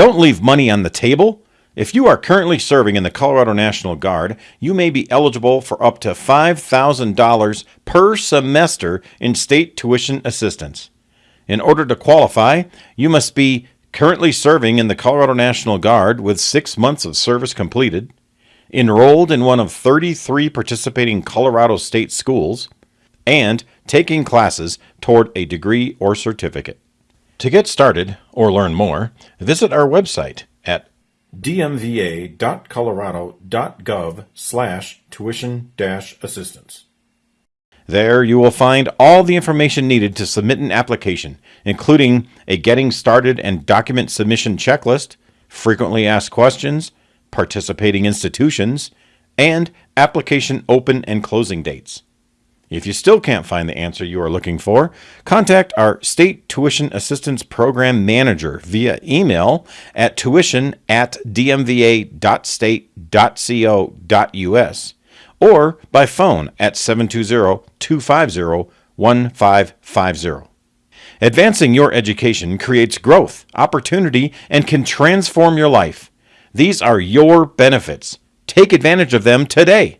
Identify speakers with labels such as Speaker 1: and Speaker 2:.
Speaker 1: Don't leave money on the table. If you are currently serving in the Colorado National Guard, you may be eligible for up to $5,000 per semester in state tuition assistance. In order to qualify, you must be currently serving in the Colorado National Guard with six months of service completed, enrolled in one of 33 participating Colorado state schools, and taking classes toward a degree or certificate. To get started or learn more, visit our website at dmva.colorado.gov slash tuition assistance. There you will find all the information needed to submit an application, including a getting started and document submission checklist, frequently asked questions, participating institutions, and application open and closing dates. If you still can't find the answer you are looking for, contact our State Tuition Assistance Program Manager via email at tuition at dmva.state.co.us or by phone at 720-250-1550. Advancing your education creates growth, opportunity, and can transform your life. These are your benefits. Take advantage of them today.